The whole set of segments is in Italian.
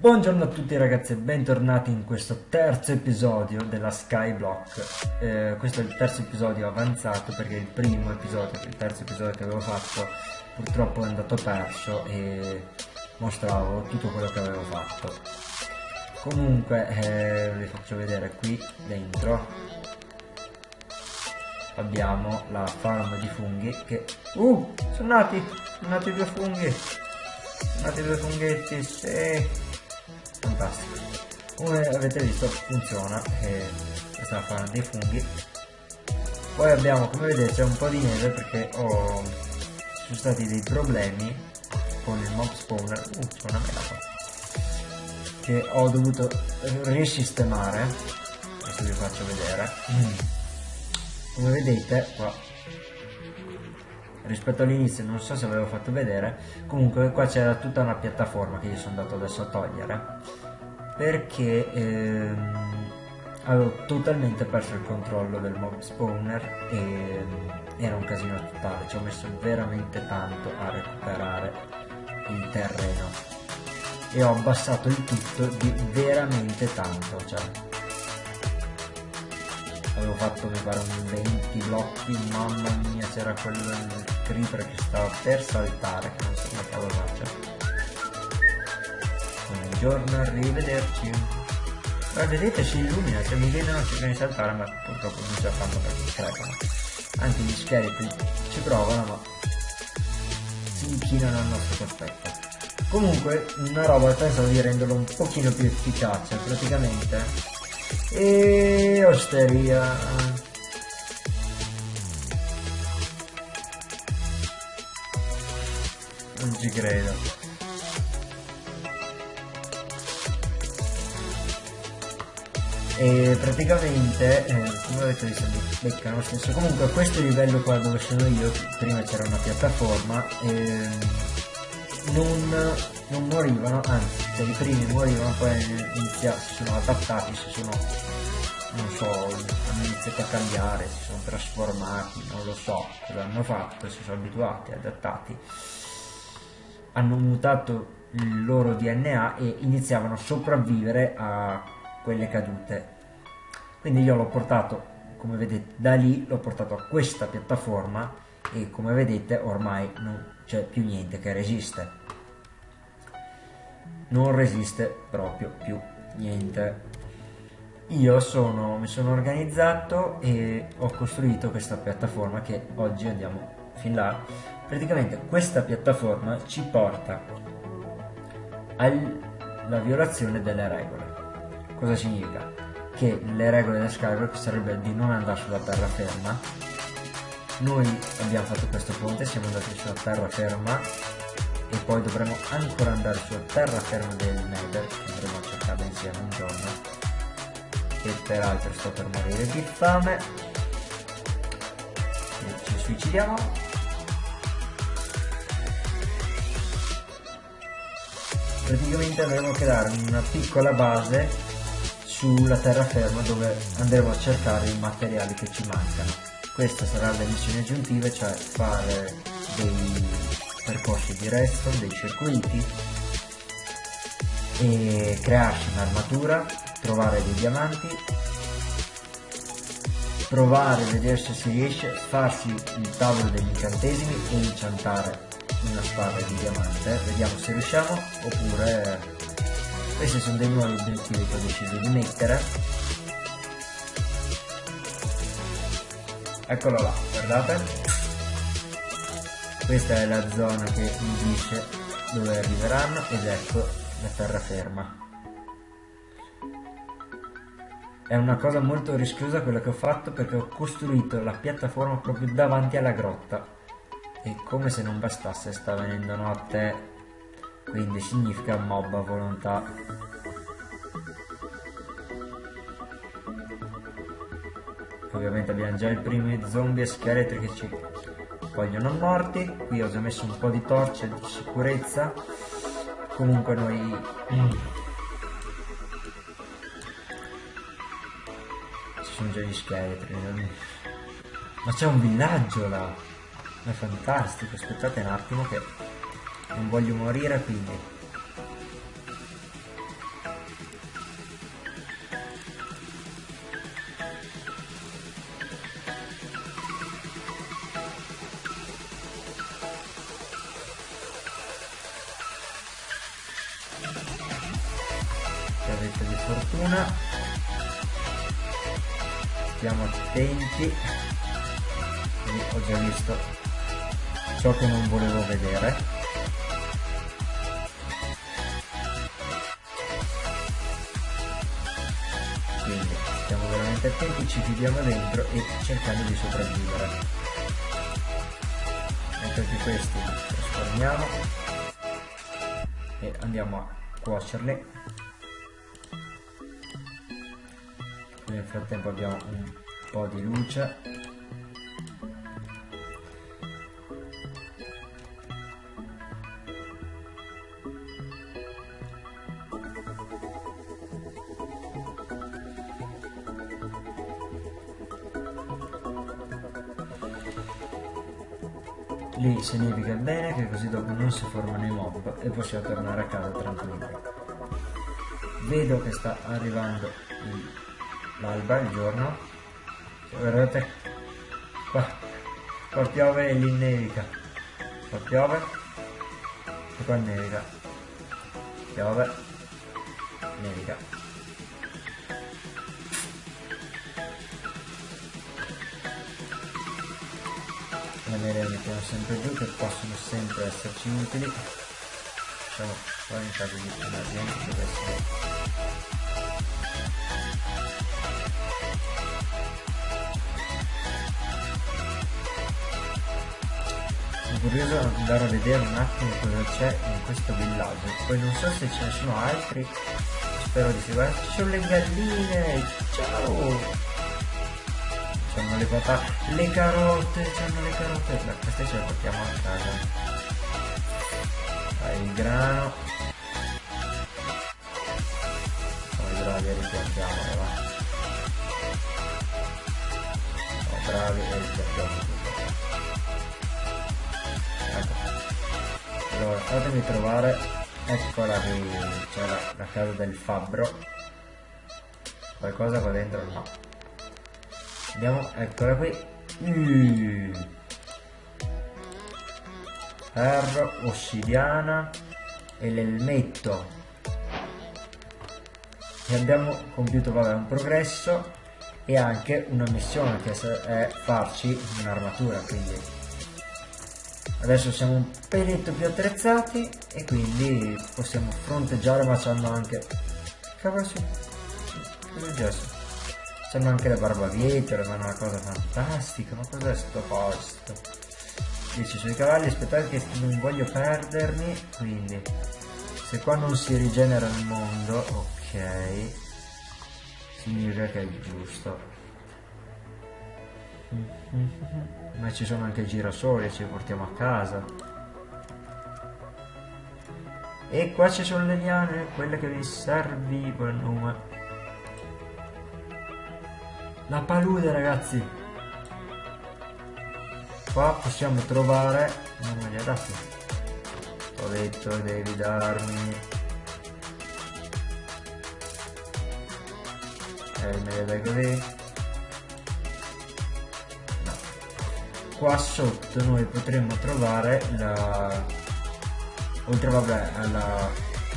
Buongiorno a tutti ragazzi e bentornati in questo terzo episodio della Skyblock eh, Questo è il terzo episodio avanzato perché il primo episodio, il terzo episodio che avevo fatto purtroppo è andato perso e mostravo tutto quello che avevo fatto Comunque eh, vi faccio vedere qui dentro Abbiamo la farm di funghi che... Uh! Sono nati! Sono nati due funghi! Sono nati due funghetti, sì! Fantastico. Come avete visto funziona e questa è la farm dei funghi. Poi abbiamo come vedete un po' di neve perché ho ci sono stati dei problemi con il mob spawner uh c'è una mela qua che ho dovuto risistemare. Adesso vi faccio vedere. Mm. come vedete qua rispetto all'inizio non so se avevo fatto vedere comunque qua c'era tutta una piattaforma che io sono andato adesso a togliere perché ehm, avevo totalmente perso il controllo del mob spawner e ehm, era un casino totale ci ho messo veramente tanto a recuperare il terreno e ho abbassato il tutto di veramente tanto cioè avevo fatto mi pare un 20 blocchi mamma mia c'era del creeper che stava per saltare che non so come cavolo faccia. Buongiorno arrivederci. Ma vedete si illumina se mi vedono cercano di saltare ma purtroppo non ce la fanno perché crepano anche gli scheletri ci provano ma si inchinano al nostro cospetto. Comunque una roba pensavo di renderlo un pochino più efficace praticamente e osteria. Non ci credo. E praticamente, eh, come avete visto, beccano lo stesso. Comunque questo livello qua dove sono io, prima c'era una piattaforma, eh, non, non morivano, anzi, cioè i primi morivano, poi inizia, si sono adattati, si sono, non so, hanno iniziato a cambiare, si sono trasformati, non lo so cosa hanno fatto, si sono abituati, adattati, hanno mutato il loro DNA e iniziavano a sopravvivere a quelle cadute. Quindi io l'ho portato, come vedete, da lì l'ho portato a questa piattaforma e come vedete ormai non c'è più niente che resiste. Non resiste proprio più niente. Io sono, mi sono organizzato e ho costruito questa piattaforma che oggi andiamo fin là. Praticamente questa piattaforma ci porta alla violazione delle regole. Cosa significa? che le regole del Skyward sarebbe di non andare sulla terraferma noi abbiamo fatto questo ponte siamo andati sulla terraferma e poi dovremo ancora andare sulla terraferma del Nether che andremo a cercare insieme un giorno. E peraltro sto per morire di fame. E ci suicidiamo. Praticamente avremo che dare una piccola base sulla terraferma dove andremo a cercare i materiali che ci mancano questa sarà la missione aggiuntiva cioè fare dei percorsi di redstone, dei circuiti e crearsi un'armatura, trovare dei diamanti provare a vedere se si riesce farsi il tavolo degli incantesimi e incantare una spada di diamante vediamo se riusciamo oppure questi sono dei nuovi obiettivi che ho deciso di mettere eccolo là guardate. Questa è la zona che mi dice dove arriveranno ed ecco la terraferma. È una cosa molto rischiosa quella che ho fatto perché ho costruito la piattaforma proprio davanti alla grotta. E come se non bastasse sta venendo notte. Quindi significa mob a volontà ovviamente abbiamo già i primi zombie e scheletri che ci vogliono morti. Qui ho già messo un po' di torce di sicurezza. Comunque noi ci sono già gli scheletri ma c'è un villaggio là. È fantastico. Aspettate un attimo che non voglio morire quindi di fortuna. Stiamo attenti. Quindi ho già visto ciò che non volevo vedere. Quindi stiamo veramente attenti ci chiudiamo dentro e cercando di sopravvivere. Mentre di questi trasformiamo e andiamo a cuocerli nel frattempo abbiamo un po' di luce. Lì significa bene che così dopo non si formano i mob e possiamo tornare a casa tranquilli vedo che sta arrivando l'alba, il giorno? Guardate. Qua. Qua piove e lì nevica. Qua piove. E qua nevica. Piove. Nevica. Le nere mettiamo sempre giù che possono sempre esserci utili. Diciamo poi in caso di emergenza deve essere di andare a vedere un attimo cosa c'è in questo villaggio. Poi non so se ce ne sono altri. Spero di sì. Guarda ci sono le galline. Ciao. C'hanno le patate le carote c'hanno le carote. Beh, queste ce le portiamo a casa. Dai il grano. Sono bravi a ripiantiamole va. Sono bravi e ripiantiamo tutto ecco allora fatemi trovare eccola qui c'è la, la casa del fabbro qualcosa qua dentro no Andiamo, eccola qui. Mm. Ferro, ossidiana e l'elmetto. E abbiamo compiuto vabbè, un progresso e anche una missione che è farci un'armatura, quindi adesso siamo un peletto più attrezzati e quindi possiamo fronteggiare ma c'hanno anche... Cavolo su... Cosa è successo? Sembra anche le barbabietole, ma è una cosa fantastica. Ma cos'è sto posto? Dice sui cavalli, aspettate che non voglio perdermi. Quindi, se qua non si rigenera il mondo, ok. Significa che è giusto. Ma ci sono anche girasoli, ci portiamo a casa. E qua ci sono le liane, quelle che vi servivano. La palude ragazzi. Qua possiamo trovare... Non me li ha dati. Ho detto devi darmi... Eh, me li dai così. Qua sotto noi potremmo trovare la... Oltre vabbè alla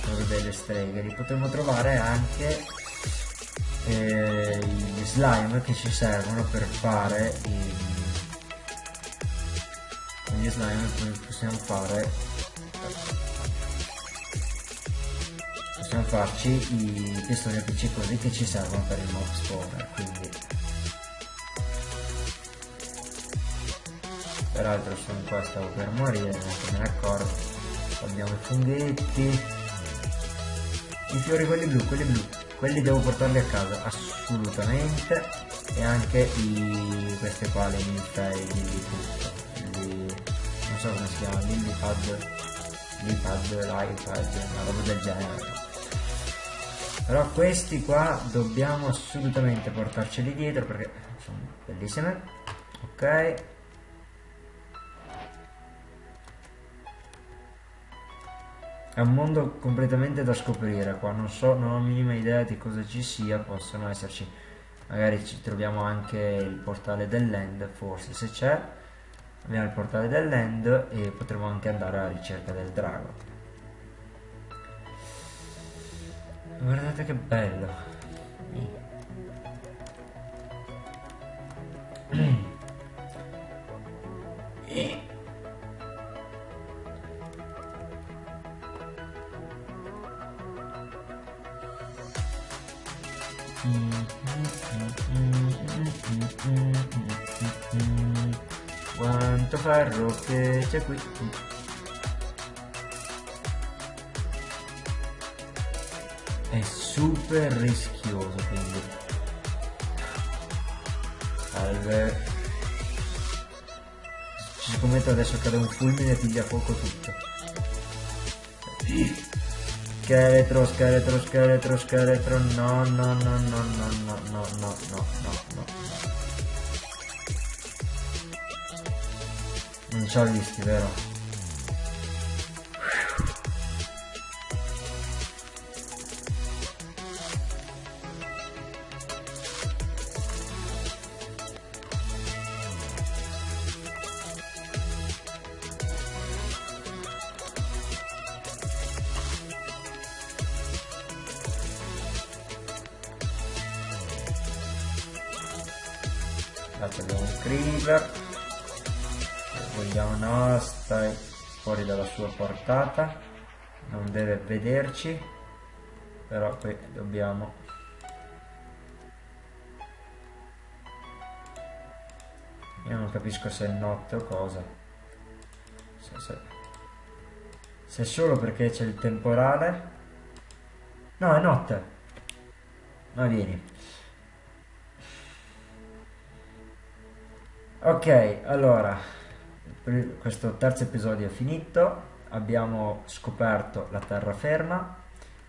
torre delle streghe, potremmo trovare anche eh, gli slime che ci servono per fare i, gli slime possiamo fare possiamo farci i pistoni appiccicosi che ci servono per il mob spawner quindi peraltro sono qua stavo per morire non me ne accorgo. Abbiamo i funghetti. I fiori quelli blu quelli blu. Quelli devo portarli a casa assolutamente. E anche i queste qua le di tutto. Lì, non so come si chiama lillipad lipad l'iPad una roba del genere. Però questi qua dobbiamo assolutamente portarceli dietro perché sono bellissime. Ok È un mondo completamente da scoprire qua, non so, non ho minima idea di cosa ci sia, possono esserci, magari ci troviamo anche il portale dell'end, forse se c'è, abbiamo il portale dell'end e potremo anche andare alla ricerca del drago. guardate che bello ferro che c'è qui è super rischioso quindi salve ci scommetto adesso cade un fulmine e piglia fuoco tutto scheletro scheletro scheletro scheletro no no no no no no no no no no no non ho visti vero? Abbiamo un creeper vogliamo no stai fuori dalla sua portata non deve vederci però poi dobbiamo io non capisco se è notte o cosa. Se, se, se è solo perché c'è il temporale. No è notte ma vieni. Ok, allora, questo terzo episodio è finito, abbiamo scoperto la terraferma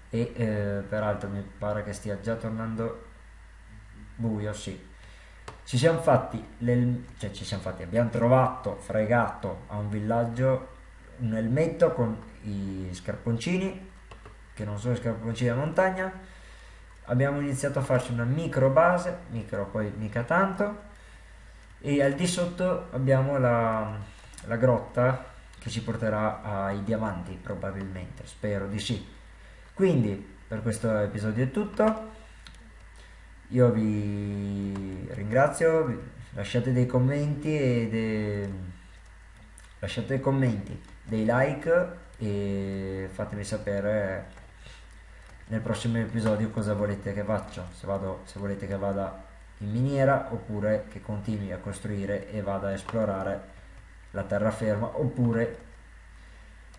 e eh, peraltro mi pare che stia già tornando buio, sì. Ci siamo fatti, cioè ci siamo fatti, abbiamo trovato, fregato a un villaggio un elmetto con i scarponcini, che non sono scarponcini da montagna, abbiamo iniziato a farci una micro base, micro poi mica tanto, e al di sotto abbiamo la, la grotta che ci porterà ai diamanti probabilmente, spero di sì. Quindi per questo episodio è tutto, io vi ringrazio, lasciate dei commenti e dei, lasciate dei commenti, dei like e fatemi sapere nel prossimo episodio cosa volete che faccia, se, vado, se volete che vada in miniera oppure che continui a costruire e vada a esplorare la terraferma oppure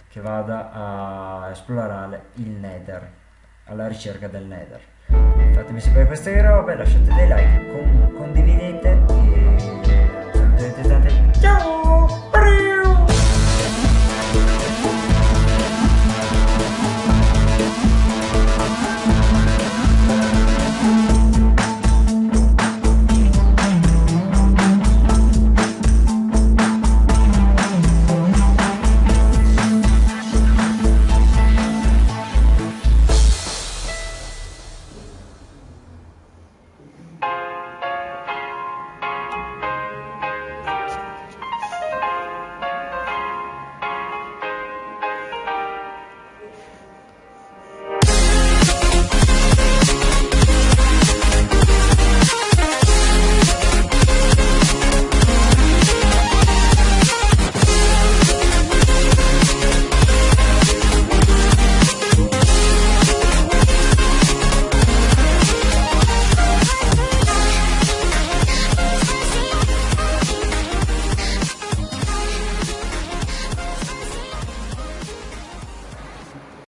che vada a esplorare il nether alla ricerca del nether. Fatemi sapere queste robe lasciate dei like con, condividete